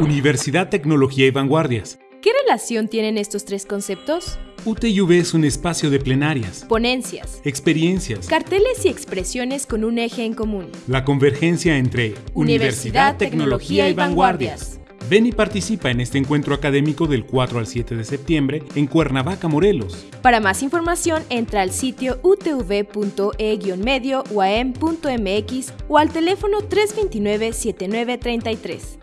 Universidad, Tecnología y Vanguardias. ¿Qué relación tienen estos tres conceptos? UTV es un espacio de plenarias, Ponencias, experiencias, carteles y expresiones con un eje en común. la convergencia entre Universidad, tecnología y vanguardias. Ven y participa en este encuentro académico del 4 al 7 de septiembre en Cuernavaca, Morelos. Para más información, entra al sitio utv.e-medio uam.mx o al teléfono 329-7933.